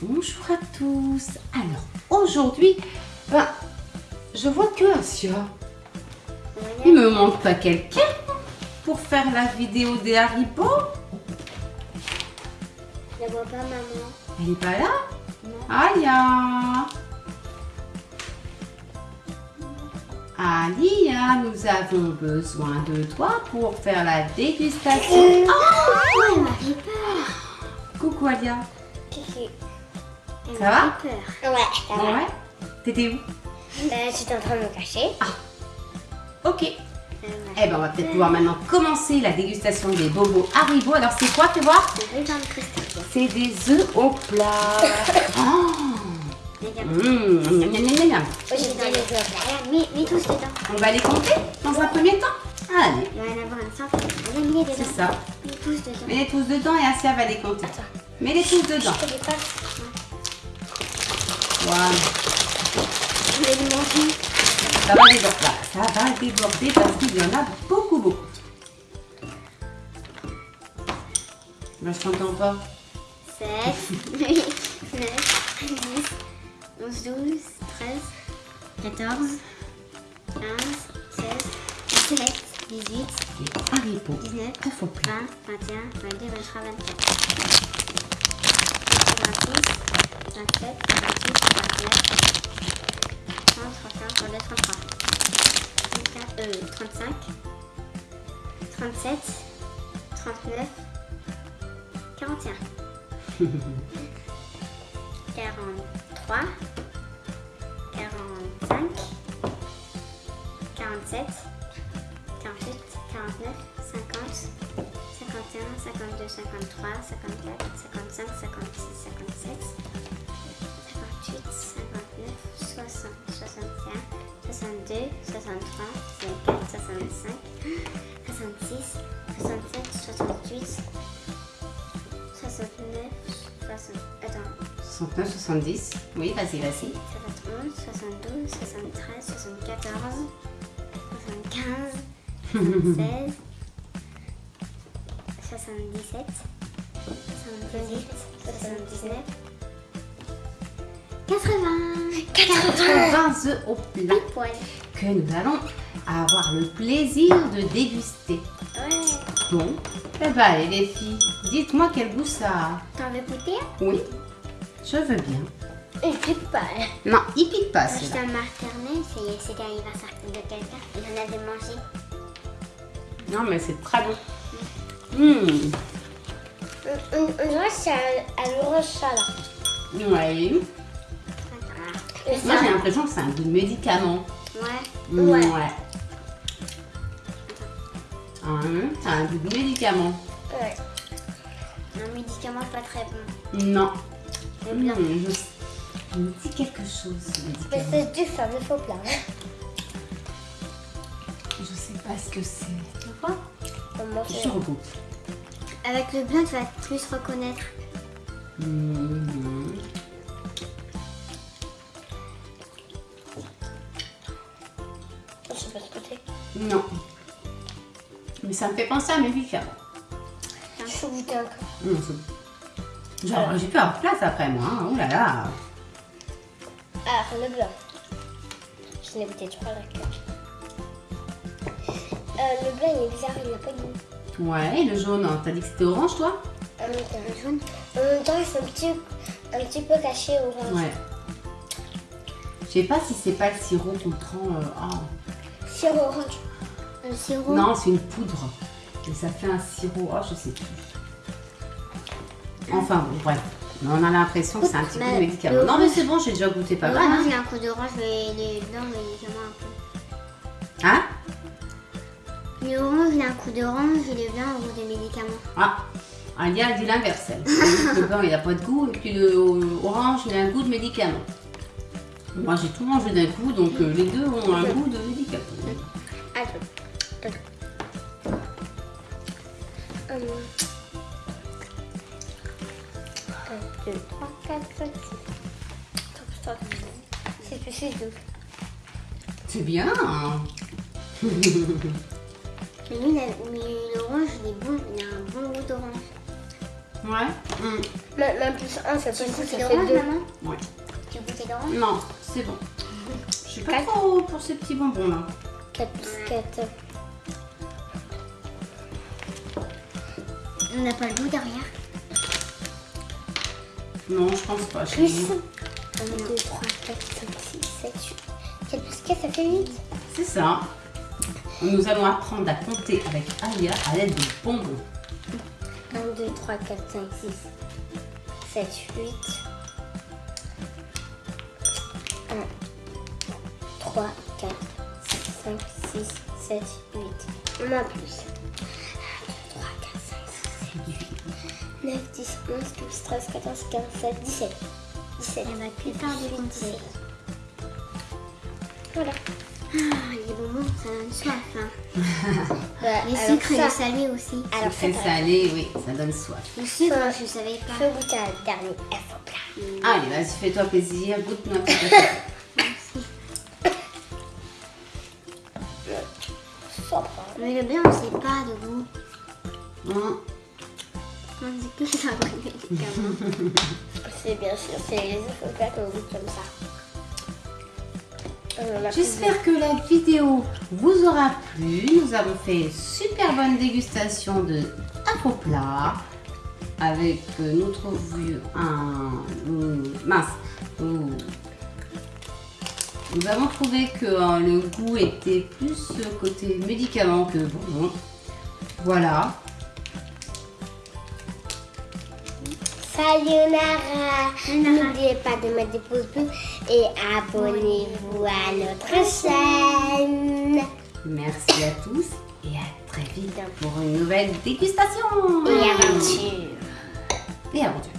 Bonjour à tous. Alors, aujourd'hui, ben, je vois que Asia. Il me manque pas quelqu'un pour faire la vidéo des Haribo. Je vois pas maman. Elle est pas là? Non. Alia nous avons besoin de toi pour faire la dégustation. Oh, elle Alia. Elle Ça va peur. Ouais, ça va. Ouais T'étais où Euh, J'étais en train de me cacher. Ok. Euh, Eh ben, on va peut-être pouvoir maintenant commencer la dégustation des bobos Haribo. Alors, c'est quoi, fais voir C'est des œufs au plat. Oh. Mmh, miam, miam, miam. Oh, mets, mets tous dedans. On va les compter dans un premier temps. Allez, Il va y en avoir une centaine. Regarde, mets les dedans. c'est ça. Mets tous dedans. Mets-les tous dedans et Asia va les compter. Mets-les tous dedans. Voilà. Je vais manger. Ça va déborder. Voilà, Ça va déborder parce qu'il y en a beaucoup, beaucoup. Moi, je t'entends pas. 7, 8, 9, 10, 11, 12, 13, 14, 15, 16, 17, 18, Les Haribo 19, œufs au plat. 20, 21, 22, 23, 24. 35, 37, 39, 41. 43, 45, 47, 48, 49, 50, 51, 52, 53, 54, 55, 56, 57, 62, 63, 64, 65, 66, 67, 68, 69, 60, attends, 69, 70. Oui, vas-y, vas-y. 71, 72, 73, 74, 75, 76, 77, 78, 79, 80, 80 œufs au plat poil. que nous allons avoir le plaisir de déguster. Ouais. Bon, eh ben allez les filles, dites-moi quel goût ça a. T'en veux goûter Oui, je veux bien. Il pique pas. Non, il pique pas Quand j'étais maternelle, c'est- l'anniversaire de quelqu'un. Il en avait mangé. Non, mais c'est très bon. Mmh. On dirait que c'est à l'orange salade. Ouais. Moi j'ai l'impression que c'est un goût de médicament. Ouais. Mmh, Ouais. ouais. Hein, c'est un goût de médicament. Ouais. Un médicament pas très bon. Non. C'est bien. Mmh, je... Me dit quelque chose ce Mais c'est du faire de faux plat. Je sais pas ce que c'est. Comment Je regoute. Avec le blanc, tu vas plus reconnaître. Mmh. C'est. Non. Mais ça me fait penser à mes médicaments. Un. Mmh, c'est- Genre, j'ai plus avoir place après moi. Hein. Oh là là. Ah, le blanc. Je l'ai goûté trois. Euh, le blanc, il est bizarre, il n'a pas de goût. Ouais, et le jaune, hein. t'as dit que c'était orange toi? Euh, le jaune. En même temps, c'est un petit, un petit peu caché orange. Ouais. Je sais pas si c'est pas le sirop qu'on prend. euh, ah. Sirop orange. Le sirop Non, c'est une poudre. Et ça fait un sirop. Oh, je sais plus. Enfin bon, bref. Mais on a l'impression que c'est un petit peu de Mais médicament. le Non, mais c'est bon, j'ai déjà goûté pas Le mal. Hein, il a un coup d'orange, mais les blancs, médicaments un peu. Hein? Le orange, il a un coup d'orange et les blancs, un goût de médicaments. Ah, Alia a dit l'inverse. Le blanc, il a pas de goût. Et puis le orange, il a un goût de médicament. Moi, j'ai tout mangé d'un coup, donc euh, les deux ont un goût de médicament. Attends. Attends. 1, 2, 3, 4, 5, 6. 6 plus 6, 12. C'est bien. Mais lui, il a- mais l'orange, il est bon, il a un bon goût d'orange. Ouais. Mm. Même, même plus 1, ça fait, Tu ça goûtes fait l'orange, 2. maman Ouais. Tu l'orange Non, c'est bon. Je suis pas trop pour ces petits bonbons là. 4 plus 4. On n'a pas le goût derrière? Non, je pense pas. Plus chérie. 1, 2, 3, 4, 5, 6, 7, 8. 4 plus 4, ça fait 8. C'est ça. Nous allons apprendre à compter avec Alia à l'aide de bonbons. 1, 2, 3, 4, 5, 6, 7, 8. 1, 3, 4, 5, 6, 7, 8. On a plus. 1, 2, 3, 4, 5, 6, 7, 8. 9, 10, 11, 12, 13, 14, 15, 16, 17. 17. Elle va plus faire de compter. Voilà. Ah, les bonbons, ça donne soif. Hein. Les sucres et ça- le salé aussi. Alors C'est salé, oui, ça donne soif. Le sucre, je savais pas. je vais goûter un dernier. Allez, vas-y, fais-toi plaisir, peu. Sobre. Mais le bien, on sait pas de goût. Hein, On dit que ça va. C'est bien sûr, c'est les plats qu'on goûte comme ça. Euh, J'espère que la vidéo vous aura plu. Nous avons fait une super bonne dégustation de plat avec euh, nous trouvions un mince. euh, Nous avons trouvé que euh, le goût était plus côté médicament que bonbon. Voilà. Sayonara. N'oubliez pas de mettre des pouces bleus et abonnez-vous à notre chaîne. Merci à tous et à très vite pour une nouvelle dégustation. Et aventure. Et aventure.